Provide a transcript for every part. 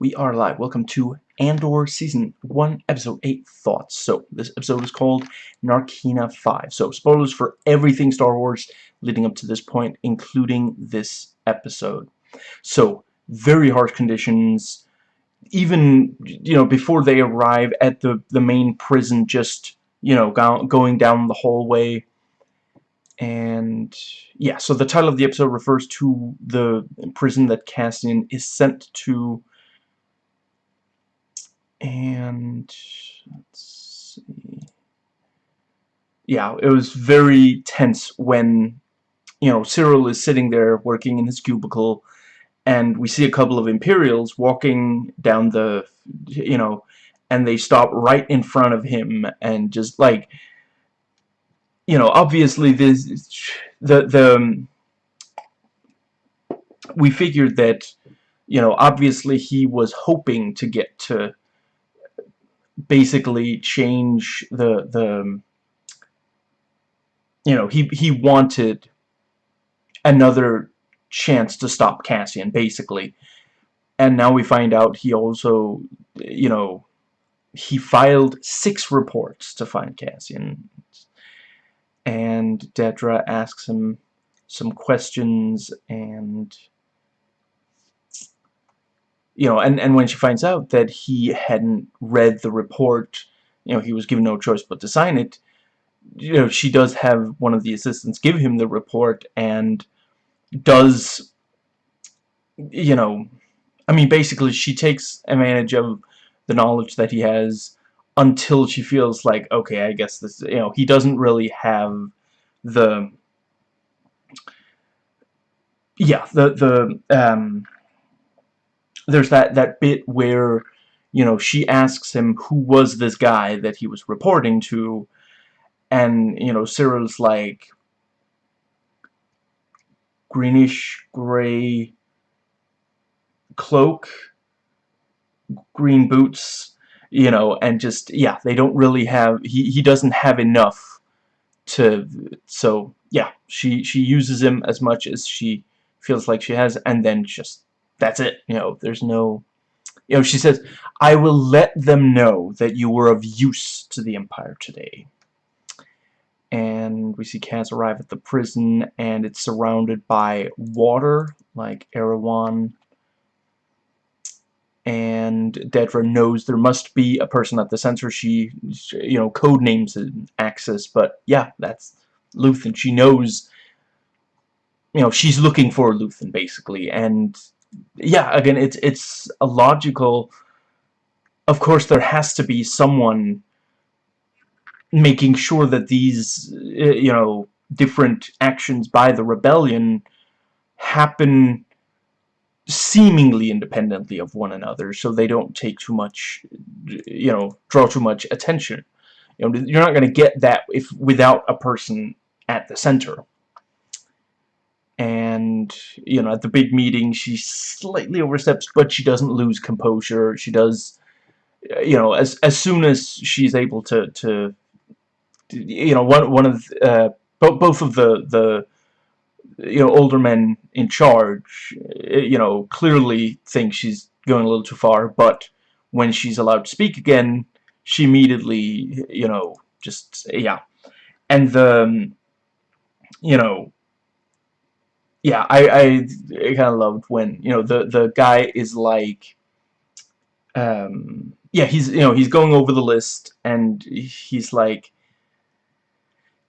We are live. Welcome to Andor Season 1, Episode 8 Thoughts. So, this episode is called Narkina 5. So, spoilers for everything Star Wars leading up to this point, including this episode. So, very harsh conditions. Even, you know, before they arrive at the, the main prison, just, you know, go going down the hallway. And, yeah, so the title of the episode refers to the prison that Cassian is sent to and let's see. Yeah, it was very tense when you know Syril is sitting there working in his cubicle and we see a couple of Imperials walking down the you know and they stop right in front of him and just like you know obviously this the the um, we figured that you know obviously he was hoping to get to basically change the the um, you know he he wanted another chance to stop Cassian basically. And now we find out he also you know he filed six reports to find Cassian. And Dedra asks him some questions and you know, and, and when she finds out that he hadn't read the report, you know, he was given no choice but to sign it, you know, she does have one of the assistants give him the report and does, you know, I mean, basically she takes advantage of the knowledge that he has until she feels like, okay, I guess this, you know, he doesn't really have the, yeah, the, the, um, there's that that bit where you know she asks him who was this guy that he was reporting to. And you know Syril's like greenish gray cloak green boots you know and just yeah they don't really have he, he doesn't have enough to so yeah she she uses him as much as she feels like she has and then just that's it. You know, there's no... You know, she says, I will let them know that you were of use to the Empire today. And we see Cass arrive at the prison, and it's surrounded by water, like Erewhon. And Dedra knows there must be a person at the center. She, you know, code names and Axis, but yeah, that's Luthen. She knows, you know, she's looking for Luthen, basically, and yeah, again, it's it's a logical. Of course, there has to be someone making sure that these, uh, you know, different actions by the rebellion happen seemingly independently of one another, so they don't take too much, you know, draw too much attention. You know, you're not going to get that if without a person at the center and you know at the big meeting she slightly oversteps but she doesn't lose composure. She does you know as as soon as she's able to to you know one one of uh, both both of the the you know older men in charge uh, you know clearly think she's going a little too far but when she's allowed to speak again she immediately you know just yeah. And the um, you know yeah, I, I, I kind of loved when, you know, the, the guy is like, um, yeah, he's, you know, he's going over the list, and he's like,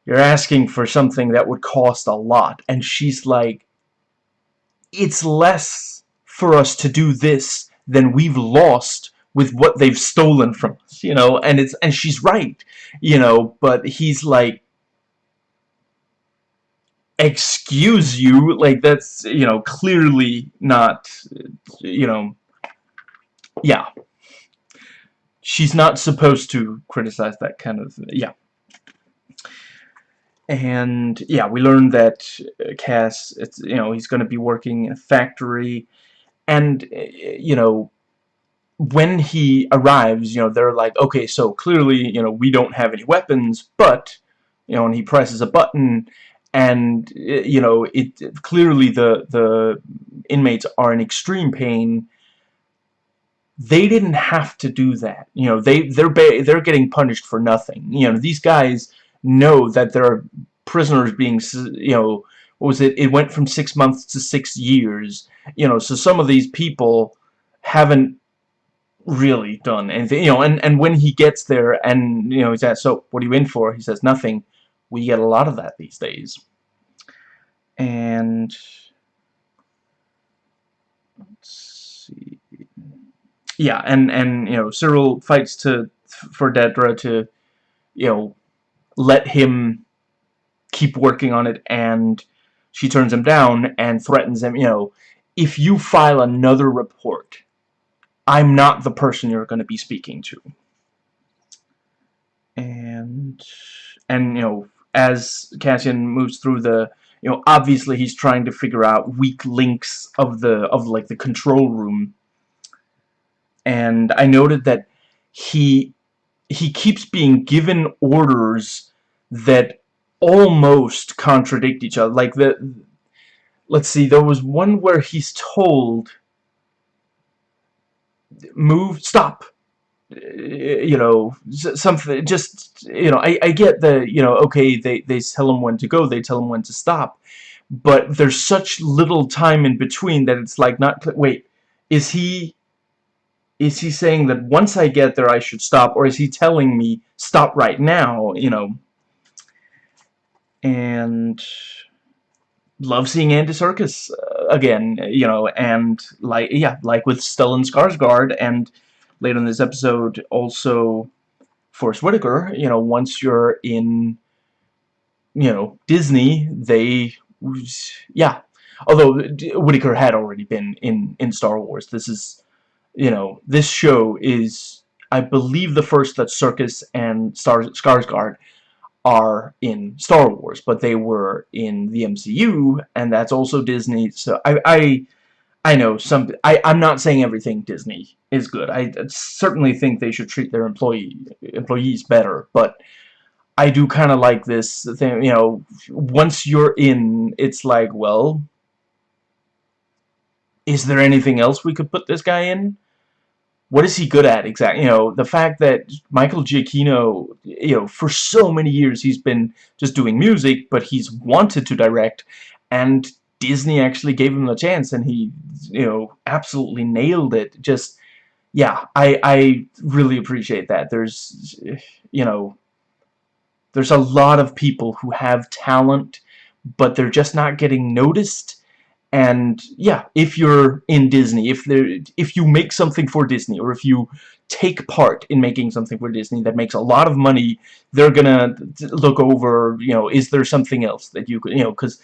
you're asking for something that would cost a lot, and she's like, it's less for us to do this than we've lost with what they've stolen from us, you know, and it's, and she's right, you know, but he's like, excuse you like that's you know clearly not you know yeah. She's not supposed to criticize that kind of yeah. And yeah we learned that Cass it's you know he's going to be working in a factory. And you know when he arrives you know they're like okay so clearly you know we don't have any weapons but you know and he presses a button and eh, you know it clearly the the inmates are in extreme pain they didn't have to do that. You know, they they're they're getting punished for nothing. You know, these guys know that there are prisoners being, you know, what was it? It went from six months to six years. You know, so some of these people haven't really done anything. You know, and and when he gets there, and you know, he's asked, "So, what are you in for?" He says, "Nothing." We get a lot of that these days. And let's see yeah, and and you know Syril fights to for Dedra to you know let him keep working on it, and she turns him down and threatens him. You know, if you file another report, I'm not the person you're going to be speaking to. And and you know as Cassian moves through the you know obviously he's trying to figure out weak links of the of like the control room. And I noted that he he keeps being given orders that almost contradict each other. Like the let's see there was one where he's told move stop you know something just you know I, I get the you know okay they they tell him when to go they tell him when to stop but there's such little time in between that it's like not wait is he is he saying that once I get there I should stop or is he telling me stop right now you know? And love seeing Andy Serkis uh, again you know and like yeah like with Stellan Skarsgård and later in this episode also Forest Whitaker you know once you're in you know Disney they yeah although Whitaker had already been in in Star Wars this is you know, this show is, I believe, the first that Serkis and Star Skarsgård are in Star Wars, but they were in the MCU, and that's also Disney. So I, I, I know some. I, I'm not saying everything Disney is good. I certainly think they should treat their employee employees better, but. I do kind of like this thing, you know, once you're in, it's like, well, is there anything else we could put this guy in? what is he good at exactly? You know, the fact that Michael Giacchino, you know, for so many years he's been just doing music, but he's wanted to direct, and Disney actually gave him a chance, and he, you know, absolutely nailed it. Just, yeah, I, I really appreciate that. There's, you know, there's a lot of people who have talent, but they're just not getting noticed, and yeah if you're in Disney if there if you make something for Disney or if you take part in making something for Disney that makes a lot of money they're gonna look over you know is there something else that you could you know because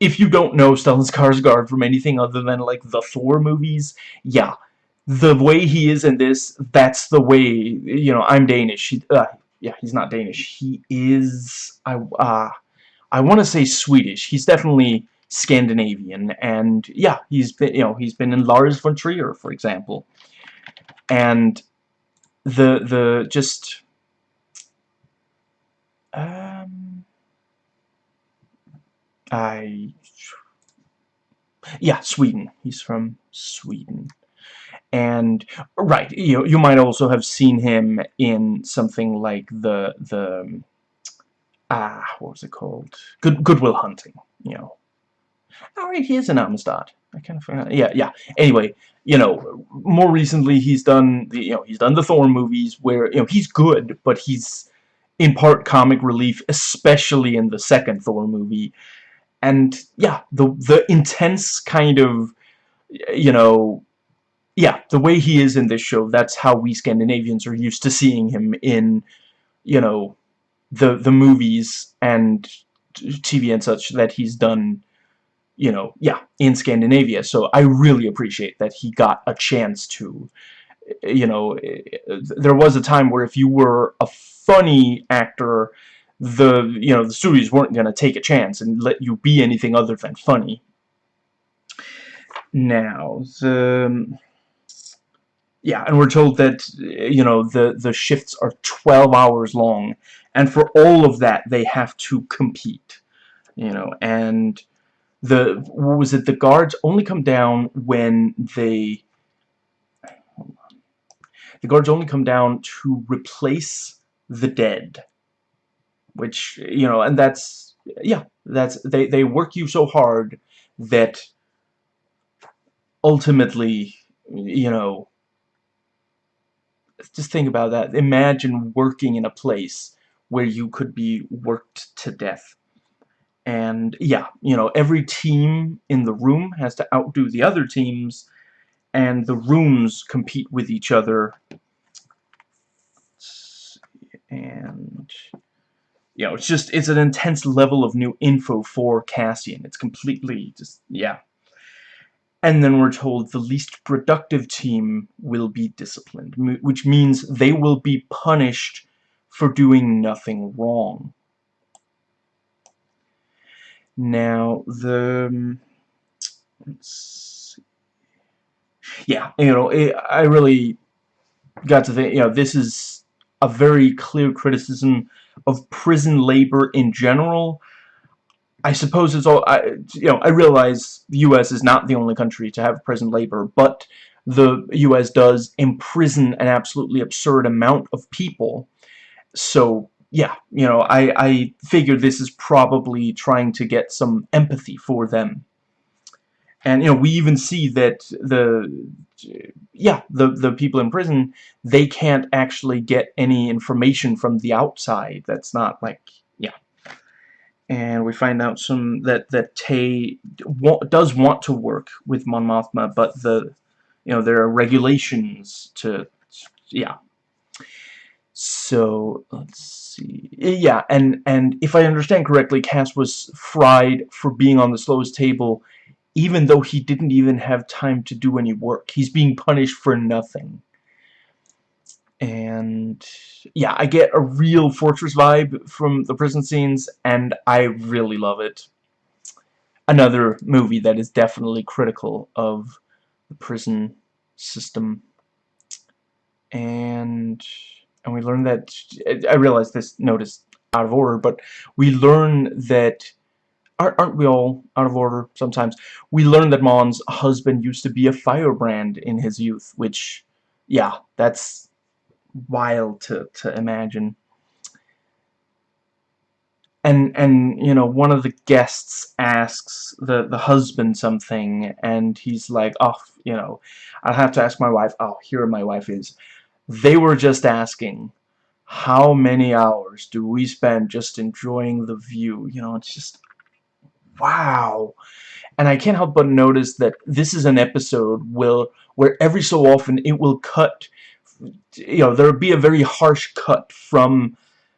if you don't know Stellan Skarsgård from anything other than like the Thor movies yeah the way he is in this that's the way you know I'm Danish. He, uh, yeah he's not Danish. He is I uh, I want to say Swedish. He's definitely Scandinavian, and yeah, he's been you know he's been in Lars von Trier, for example, and the the just um I yeah Sweden he's from Sweden and right you you might also have seen him in something like the the ah what was it called Good Good Will Hunting you know Alright, he is an Amistad. I kind of forgot. Yeah, yeah. Anyway, you know, more recently he's done the, you know, he's done the Thor movies where, you know, he's good, but he's in part comic relief, especially in the second Thor movie. And yeah, the the intense kind of, you know, yeah, the way he is in this show, that's how we Scandinavians are used to seeing him in, you know, the the movies and TV and such that he's done you know, yeah, in Scandinavia. So I really appreciate that he got a chance to, you know, there was a time where if you were a funny actor, the, you know, the studios weren't going to take a chance and let you be anything other than funny. Now, the... Um, yeah, and we're told that, you know, the, the shifts are 12 hours long, and for all of that, they have to compete, you know, and the what was it the guards only come down when they the guards only come down to replace the dead. Which, you know, and that's, yeah, that's, they, they work you so hard that ultimately, you know, just think about that. Imagine working in a place where you could be worked to death. And yeah, you know, every team in the room has to outdo the other teams, and the rooms compete with each other. And you know, it's just it's an intense level of new info for Cassian. It's completely just yeah. And then we're told the least productive team will be disciplined, which means they will be punished for doing nothing wrong. Now, the... Let's see. Yeah, you know, it, I really got to think, you know, this is a very clear criticism of prison labor in general, I suppose it's all, I, you know, I realize the U.S. is not the only country to have prison labor, but the U.S. does imprison an absolutely absurd amount of people. So, yeah, you know, I, I figure this is probably trying to get some empathy for them. And, you know, we even see that the, yeah, the, the people in prison, they can't actually get any information from the outside. That's not, like, yeah. and we find out some that that Tay does want to work with Mon Mothma, but the you know there are regulations to yeah. So let's see, yeah, and and if I understand correctly, Cass was fried for being on the slowest table, even though he didn't even have time to do any work. He's being punished for nothing and yeah, I get a real Fortress vibe from the prison scenes, and I really love it. Another movie that is definitely critical of the prison system. And and we learn that I realize this note is out of order, but we learn that aren't we all out of order sometimes? We learn that Mon's husband used to be a firebrand in his youth, which yeah, that's wild to, to imagine. And, and, you know, one of the guests asks the, the husband something, and he's like, oh, you know, I'll have to ask my wife. Oh, here my wife is. They were just asking, how many hours do we spend just enjoying the view? You know, it's just, wow. And I can't help but notice that this is an episode will, where every so often it will cut you know, there would be a very harsh cut from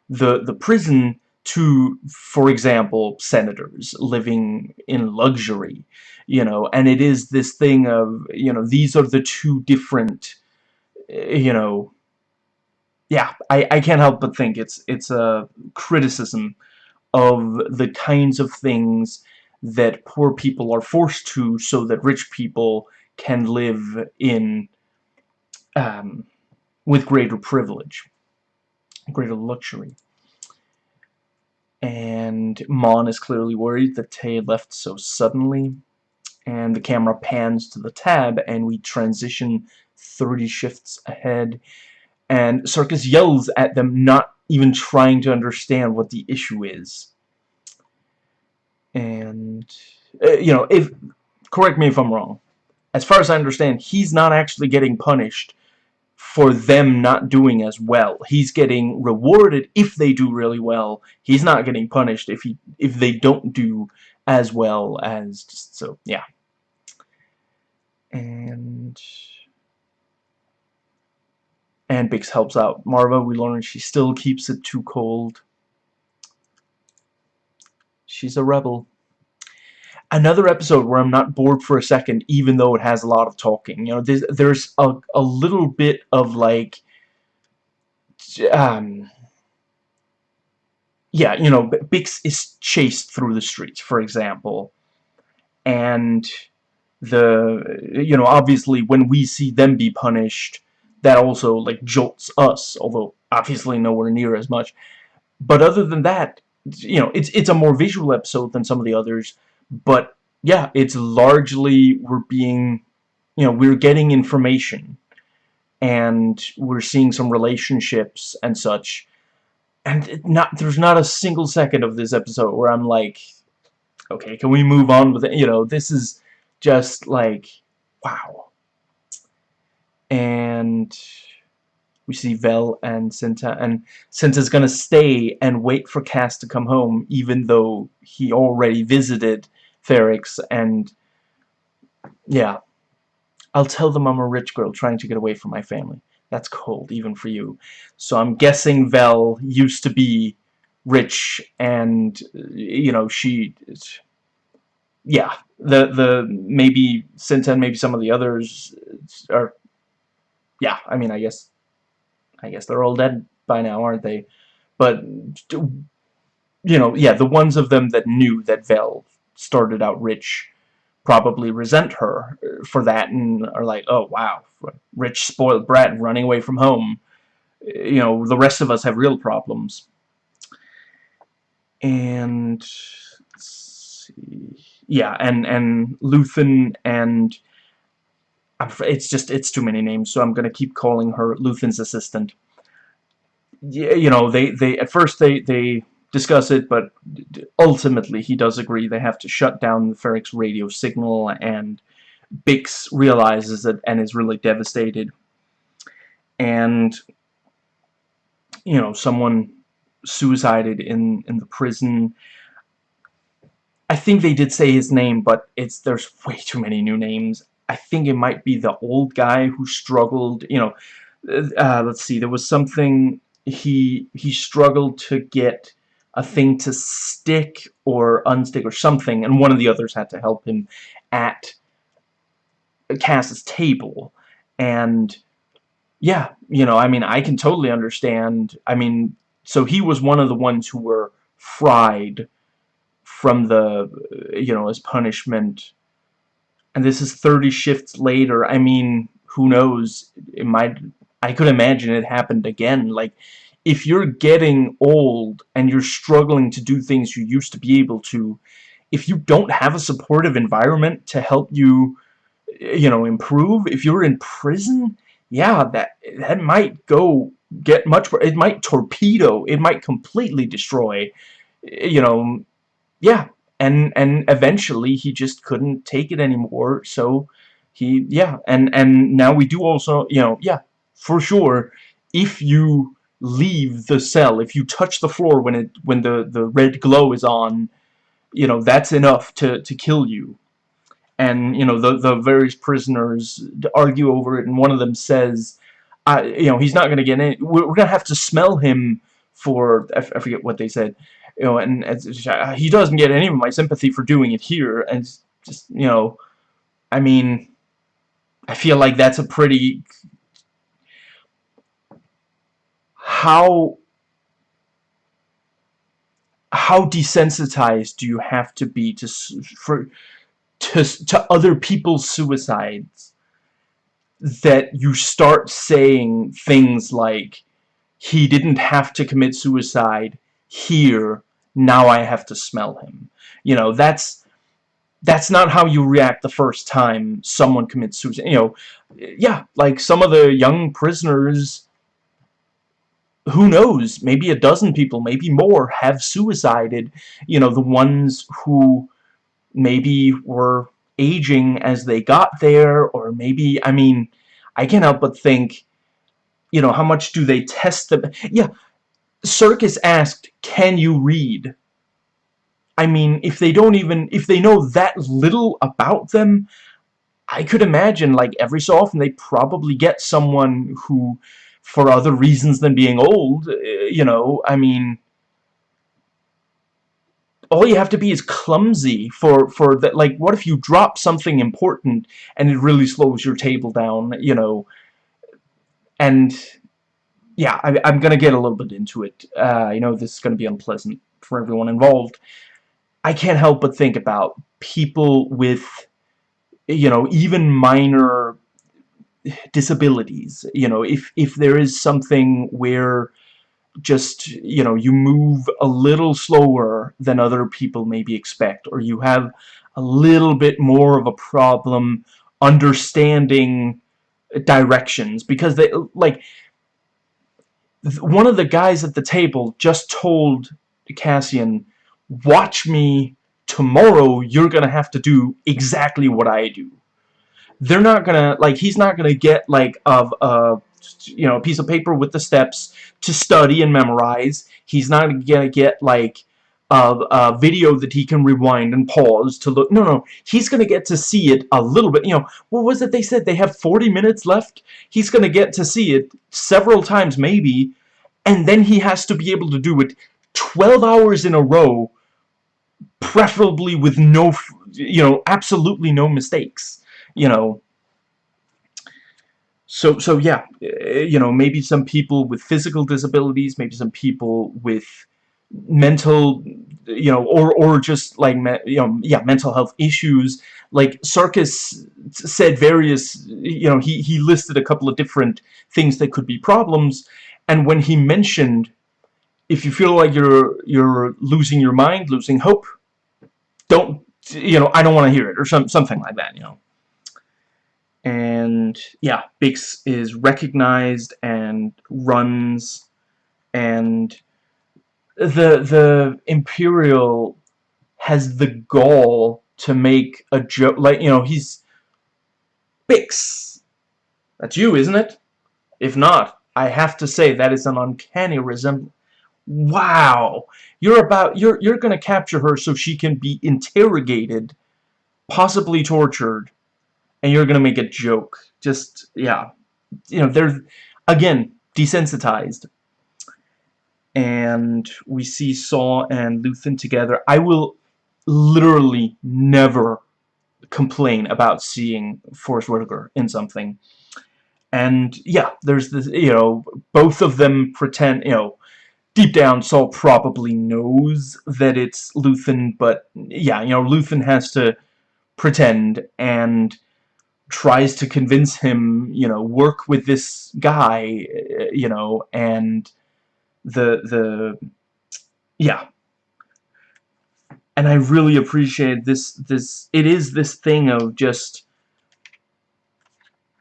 the, the prison to, for example, senators living in luxury, you know, and it is this thing of, you know, these are the two different, eh, you know, yeah, I, I can't help but think it's, it's a criticism of the kinds of things that poor people are forced to so that rich people can live in um, with greater privilege, greater luxury. And Mon is clearly worried that Tay left so suddenly. And the camera pans to the tab, and we transition 30 shifts ahead. And Serkis yells at them, not even trying to understand what the issue is. And, uh, you know, if correct me if I'm wrong. As far as I understand, he's not actually getting punished for them not doing as well. He's getting rewarded if they do really well. He's not getting punished if he if they don't do as well as so yeah. And and Bix helps out Maarva We learn she still keeps it too cold. She's a rebel another episode where I'm not bored for a second, even though it has a lot of talking. You know, there's, there's a, a little bit of, like, um, yeah, you know, Bix is chased through the streets, for example, and the, you know, obviously when we see them be punished, that also, like, jolts us, although obviously nowhere near as much. But other than that, you know, it's, it's a more visual episode than some of the others, but yeah, it's largely we're being, you know, we're getting information. and we're seeing some relationships and such and not there's not a single second of this episode where I'm like okay can we move on with it you know this is just like wow and we see Vel and Cinta and Cinta's gonna stay and wait for Cass to come home even though he already visited Ferrix and yeah I'll tell them I'm a rich girl trying to get away from my family that's cold, even for you. So I'm guessing Vel used to be rich, and, you know, she... Yeah, the, the, maybe Cinta and maybe some of the others are... Yeah, I mean, I guess... I guess they're all dead by now, aren't they? But, you know, yeah, the ones of them that knew that Vel started out rich probably resent her uh, for that and are like, oh wow, rich spoiled brat running away from home. Uh, you know, the rest of us have real problems. And yeah, and and Luthen and it's just it's too many names, so I'm gonna keep calling her Luthen's assistant. Yeah, you know, they they at first they they discuss it, but ultimately he does agree they have to shut down the radio signal, and Bix realizes it and is really devastated. And, you know, someone suicided in, in the prison. I think they did say his name, but it's there's way too many new names. I think it might be the old guy who struggled, you know, uh, let's see, there was something he he struggled to get a thing to stick or unstick or something, and one of the others had to help him at Cass's table. And yeah, you know, I mean, I can totally understand. I mean, so he was one of the ones who were fried from the, you know, as punishment. And this is 30 shifts later. I mean, who knows? It might, I could imagine it happened again. Like, if you're getting old and you're struggling to do things you used to be able to, if you don't have a supportive environment to help you, you know, improve, if you're in prison, yeah, that that might go get much it might torpedo, it might completely destroy, you know, yeah, and and eventually he just couldn't take it anymore, so he yeah, and and now we do also, you know, yeah, for sure, if you leave the cell. If you touch the floor when it when the the red glow is on, you know that's enough to to kill you. And you know the the various prisoners argue over it, and one of them says, "I you know he's not going to get in. We're, we're going to have to smell him for I, I forget what they said." You know, and, he doesn't get any of my sympathy for doing it here, and just you know, I mean, I feel like that's a pretty how how desensitized do you have to be to for to to other people's suicides that you start saying things like he didn't have to commit suicide here now I have to smell him you know that's that's not how you react the first time someone commits suicide you know yeah like some of the young prisoners who knows, maybe a dozen people, maybe more, have suicided. You know, the ones who maybe were aging as they got there, or maybe, I mean, I can't help but think, you know, how much do they test them? Yeah, Serkis asked, can you read? I mean, if they don't even, if they know that little about them, I could imagine, like, every so often they probably get someone who for other reasons than being old, eh, you know, I mean, all you have to be is clumsy for, for that, like, what if you drop something important and it really slows your table down, you know, and, yeah, I, am gonna get a little bit into it, uh, I know this is gonna be unpleasant for everyone involved, I can't help but think about people with, you know, even minor disabilities. You know if if there is something where just you know you move a little slower than other people maybe expect or you have a little bit more of a problem understanding directions because they like one of the guys at the table just told Cassian watch me tomorrow. You're gonna have to do exactly what I do. They're not gonna like he's not gonna get like of a you know a piece of paper with the steps to study and memorize. He's not gonna get like a, a video that he can rewind and pause to look no no he's gonna get to see it a little bit you know what was it they said they have 40 minutes left? He's gonna get to see it several times maybe and then he has to be able to do it 12 hours in a row preferably with no you know absolutely no mistakes you know. So so yeah eh, you know maybe some people with physical disabilities maybe some people with mental you know or or just like you know yeah mental health issues. Like Serkis said various you know he he listed a couple of different things that could be problems. And when he mentioned if you feel like you're you're losing your mind losing hope don't you know I don't want to hear it or some something like that you know. And yeah Bix is recognized and runs and the the Imperial has the goal to make a joke like you know he's Bix that's you isn't it? If not I have to say that is an uncanny resemblance wow! You're about you're you're gonna capture her so she can be interrogated possibly tortured and you're gonna make a joke. Just yeah. You know they're again desensitized and we see Saw and Luthen together. I will literally never complain about seeing Forest Whitaker in something. And yeah, there's this, you know, both of them pretend, you know, deep down Saw probably knows that it's Luthen, but yeah, you know, Luthen has to pretend and tries to convince him, you know, work with this guy, you know, and the the yeah. And I really appreciate this this it is this thing of just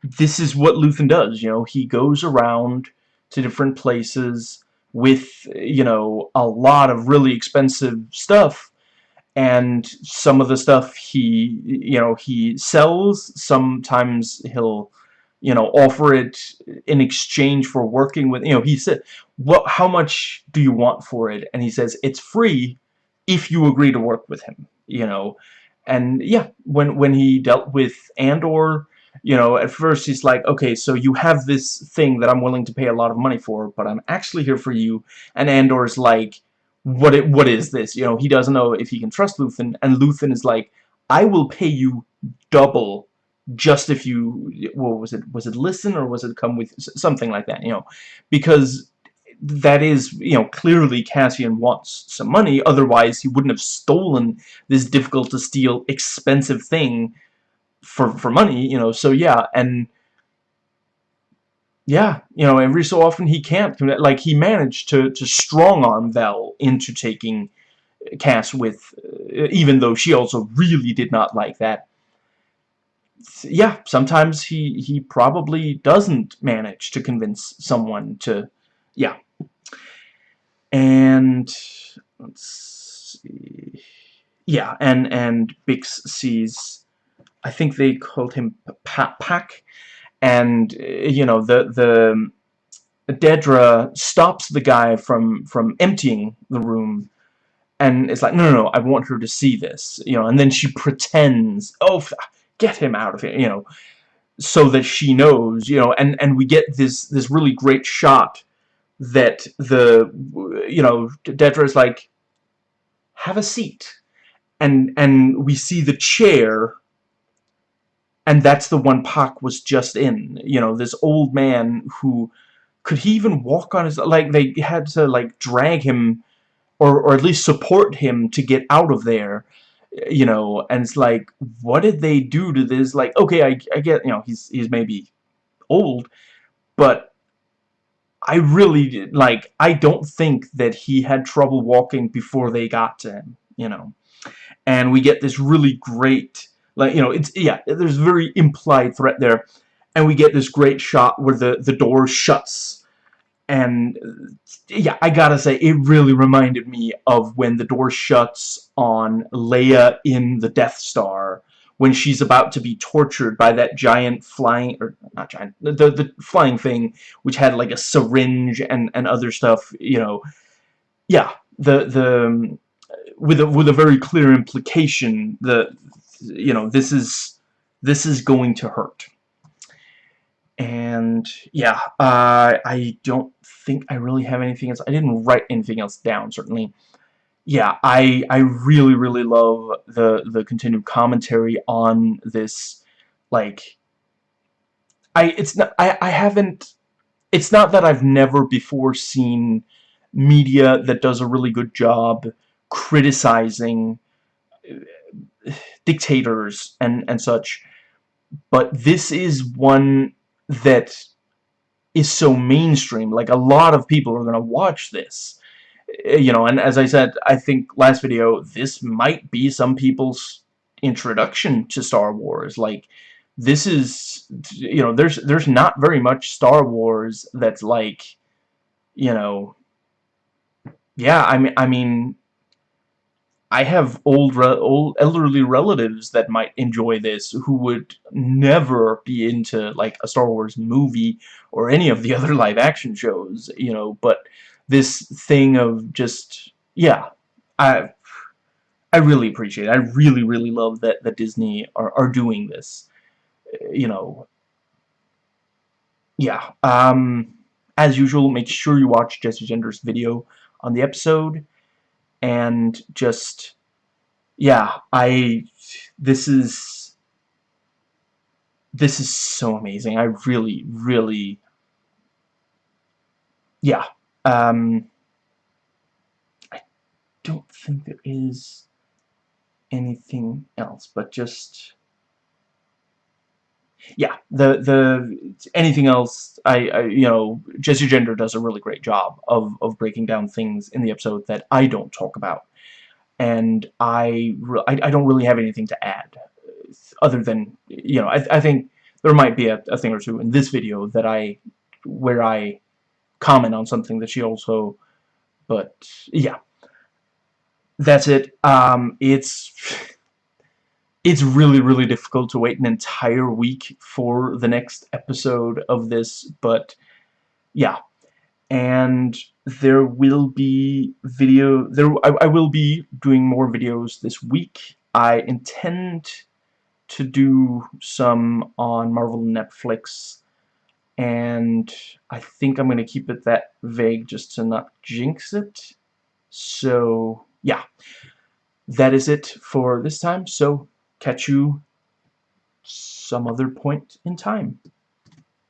this is what Luthen does you know? He goes around to different places with you know a lot of really expensive stuff. And some of the stuff he you know he sells sometimes he'll you know, offer it in exchange for working with, you know, he said, what, how much do you want for it? And he says, it's free if you agree to work with him, you know. And yeah, when, when he dealt with Andor, you know, at first he's like, okay, so you have this thing that I'm willing to pay a lot of money for, but I'm actually here for you. And Andor's like, what it, what is this? You know, he doesn't know if he can trust Luthen, and Luthen is like, I will pay you double just if you what was it was it listen or was it come with something like that you know because that is you know clearly Cassian wants some money otherwise he wouldn't have stolen this difficult to steal expensive thing for for money you know so yeah and yeah you know every so often he can't like he managed to to strong arm Vel into taking Cass with uh, even though she also really did not like that yeah, sometimes he he probably doesn't manage to convince someone to, yeah. And let's see, yeah, and and Bix sees, I think they called him Pat Pack, and eh, you know the the Dedra stops the guy from from emptying the room. And it's like no no no I want her to see this you know and then she pretends oh get him out of here, you know, so that she knows, you know, and, and we get this, this really great shot that the, you know, Dedra is like, have a seat. And, and we see the chair, and that's the one Pac was just in, you know, this old man who, could he even walk on his, like, they had to, like, drag him, or, or at least support him to get out of there, you know, and it's like, what did they do to this? Like, okay, I, I get, you know, he's, he's maybe old, but I really, like, I don't think that he had trouble walking before they got to him, you know. And we get this really great, like, you know, it's, yeah, there's very implied threat there. and we get this great shot where the the door shuts and yeah I gotta say it really reminded me of when the door shuts on Leia in the Death Star when she's about to be tortured by that giant flying or not giant the the flying thing which had like a syringe and and other stuff you know. Yeah the the with a with a very clear implication that you know this is this is going to hurt. And yeah uh, I don't think I really have anything else. I didn't write anything else down certainly yeah I I really really love the the continued commentary on this like I it's not I I haven't it's not that I've never before seen media that does a really good job criticizing uh, dictators and and such but this is one that is so mainstream like a lot of people are gonna watch this Eh, you know and as I said I think last video this might be some people's introduction to Star Wars. Like this is you know there's there's not very much Star Wars that's like you know yeah I mean I mean I have old, old elderly relatives that might enjoy this who would never be into like a Star Wars movie or any of the other live action shows, you know, but this thing of just yeah, I I really appreciate it. I really really love that that Disney are are doing this. You know, yeah. Um as usual, make sure you watch Jessie Gender's video on the episode and just yeah I this is this is so amazing I really really yeah um I don't think there is anything else but just yeah, the the anything else, I, I you know, Jessie Gender does a really great job of of breaking down things in the episode that I don't talk about, and I I, I don't really have anything to add, other than you know, I I think there might be a, a thing or two in this video that I where I comment on something that she also, but yeah, that's it. Um, it's it's really, really difficult to wait an entire week for the next episode of this, but yeah. And there will be video, there I, I will be doing more videos this week. I intend to do some on Marvel Netflix, and I think I'm going to keep it that vague just to not jinx it. So, yeah. That is it for this time, so catch you some other point in time.